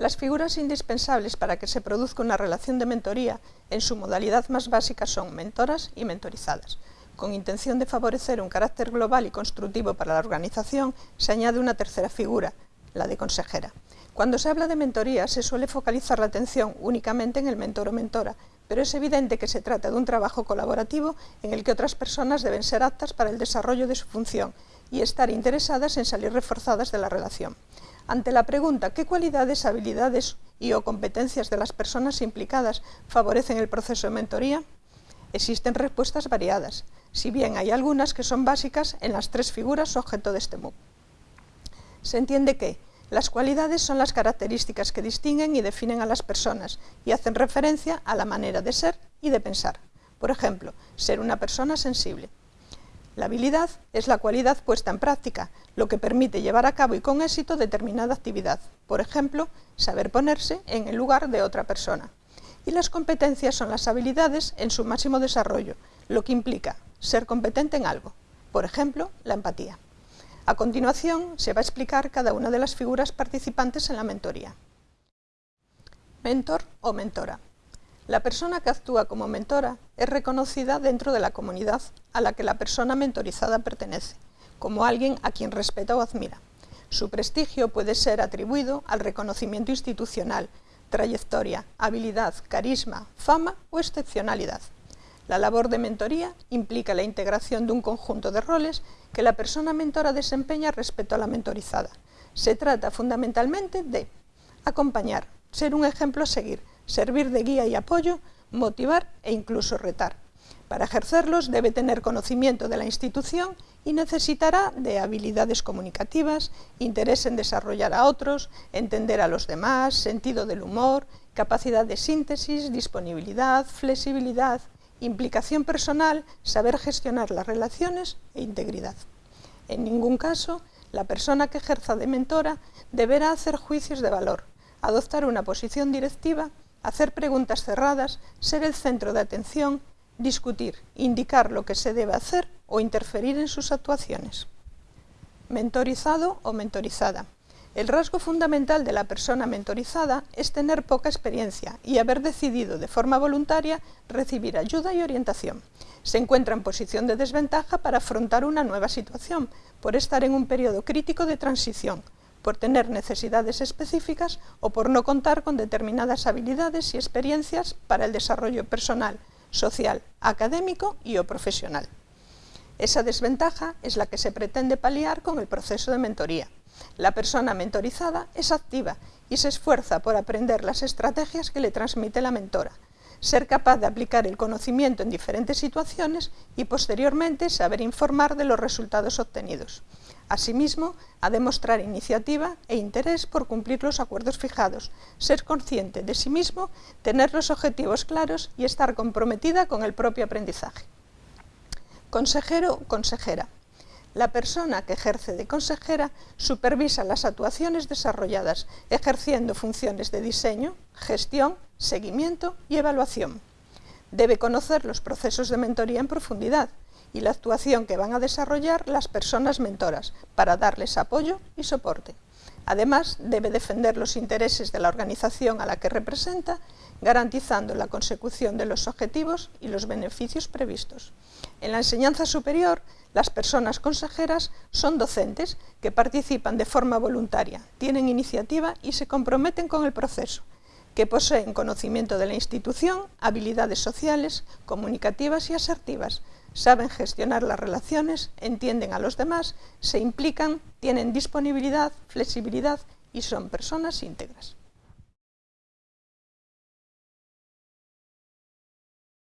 Las figuras indispensables para que se produzca una relación de mentoría en su modalidad más básica son mentoras y mentorizadas. Con intención de favorecer un carácter global y constructivo para la organización, se añade una tercera figura, la de consejera. Cuando se habla de mentoría se suele focalizar la atención únicamente en el mentor o mentora, pero es evidente que se trata de un trabajo colaborativo en el que otras personas deben ser aptas para el desarrollo de su función y estar interesadas en salir reforzadas de la relación. Ante la pregunta ¿qué cualidades, habilidades y o competencias de las personas implicadas favorecen el proceso de mentoría? Existen respuestas variadas, si bien hay algunas que son básicas en las tres figuras objeto de este MOOC. Se entiende que las cualidades son las características que distinguen y definen a las personas y hacen referencia a la manera de ser y de pensar. Por ejemplo, ser una persona sensible. La habilidad es la cualidad puesta en práctica, lo que permite llevar a cabo y con éxito determinada actividad. Por ejemplo, saber ponerse en el lugar de otra persona. Y las competencias son las habilidades en su máximo desarrollo, lo que implica ser competente en algo. Por ejemplo, la empatía. A continuación, se va a explicar cada una de las figuras participantes en la mentoría. Mentor o mentora. La persona que actúa como mentora es reconocida dentro de la comunidad a la que la persona mentorizada pertenece, como alguien a quien respeta o admira. Su prestigio puede ser atribuido al reconocimiento institucional, trayectoria, habilidad, carisma, fama o excepcionalidad. La labor de mentoría implica la integración de un conjunto de roles que la persona mentora desempeña respecto a la mentorizada. Se trata fundamentalmente de acompañar, ser un ejemplo a seguir, servir de guía y apoyo, motivar e incluso retar. Para ejercerlos debe tener conocimiento de la institución y necesitará de habilidades comunicativas, interés en desarrollar a otros, entender a los demás, sentido del humor, capacidad de síntesis, disponibilidad, flexibilidad, implicación personal, saber gestionar las relaciones e integridad. En ningún caso, la persona que ejerza de mentora deberá hacer juicios de valor, adoptar una posición directiva, hacer preguntas cerradas, ser el centro de atención, discutir, indicar lo que se debe hacer o interferir en sus actuaciones. Mentorizado o mentorizada. El rasgo fundamental de la persona mentorizada es tener poca experiencia y haber decidido de forma voluntaria recibir ayuda y orientación. Se encuentra en posición de desventaja para afrontar una nueva situación, por estar en un periodo crítico de transición, por tener necesidades específicas o por no contar con determinadas habilidades y experiencias para el desarrollo personal, social, académico y o profesional. Esa desventaja es la que se pretende paliar con el proceso de mentoría. La persona mentorizada es activa y se esfuerza por aprender las estrategias que le transmite la mentora, ser capaz de aplicar el conocimiento en diferentes situaciones y posteriormente saber informar de los resultados obtenidos. Asimismo, a demostrar iniciativa e interés por cumplir los acuerdos fijados, ser consciente de sí mismo, tener los objetivos claros y estar comprometida con el propio aprendizaje. Consejero o consejera. La persona que ejerce de consejera supervisa las actuaciones desarrolladas, ejerciendo funciones de diseño, gestión, seguimiento y evaluación. Debe conocer los procesos de mentoría en profundidad y la actuación que van a desarrollar las personas mentoras para darles apoyo y soporte. Además, debe defender los intereses de la organización a la que representa, garantizando la consecución de los objetivos y los beneficios previstos. En la enseñanza superior, las personas consejeras son docentes que participan de forma voluntaria, tienen iniciativa y se comprometen con el proceso, que poseen conocimiento de la institución, habilidades sociales, comunicativas y asertivas, saben gestionar las relaciones, entienden a los demás, se implican, tienen disponibilidad, flexibilidad y son personas íntegras.